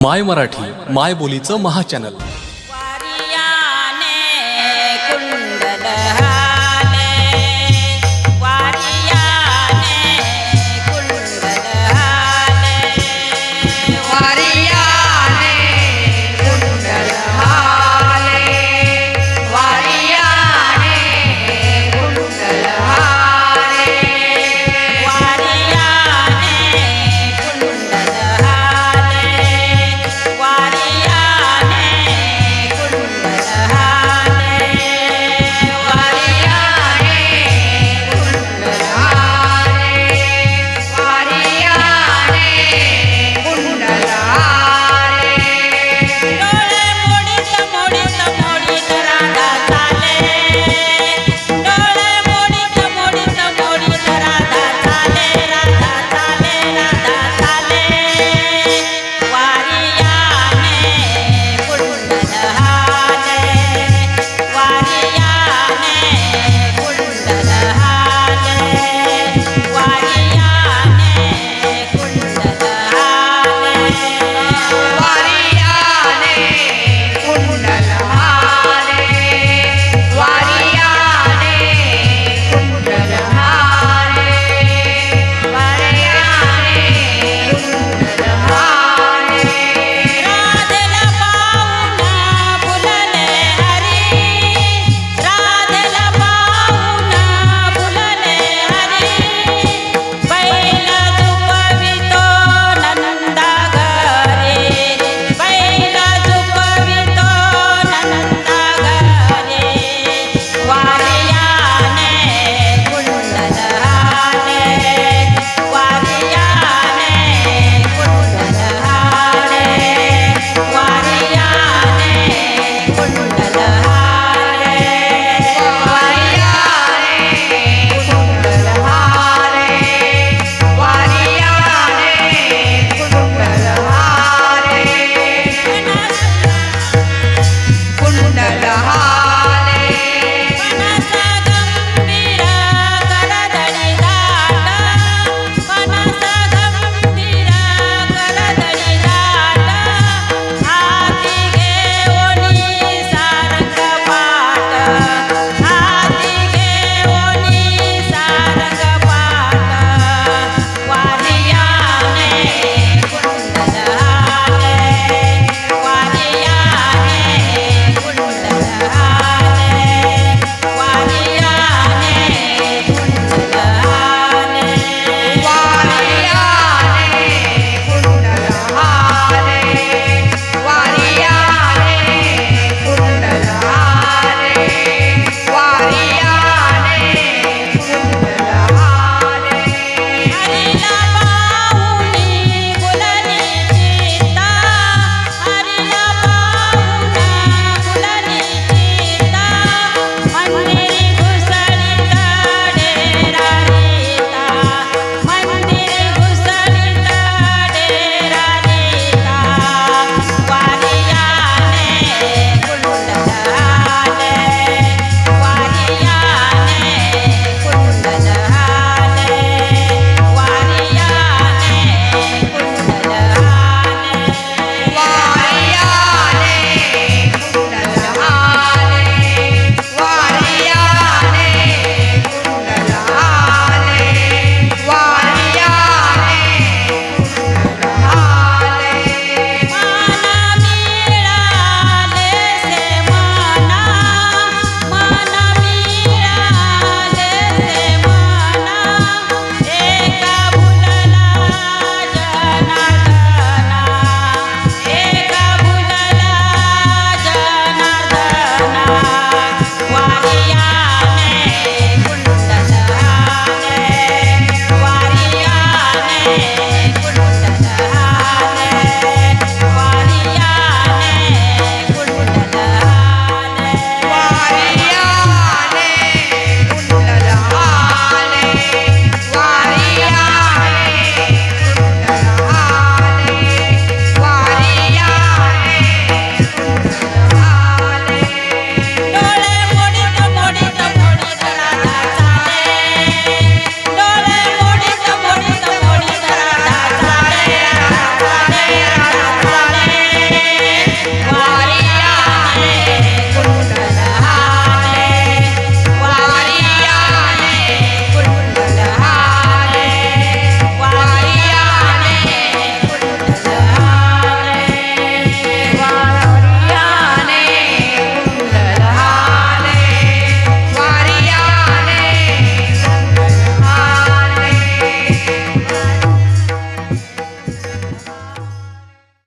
माय मराठी माय बोलीचं महाचॅनल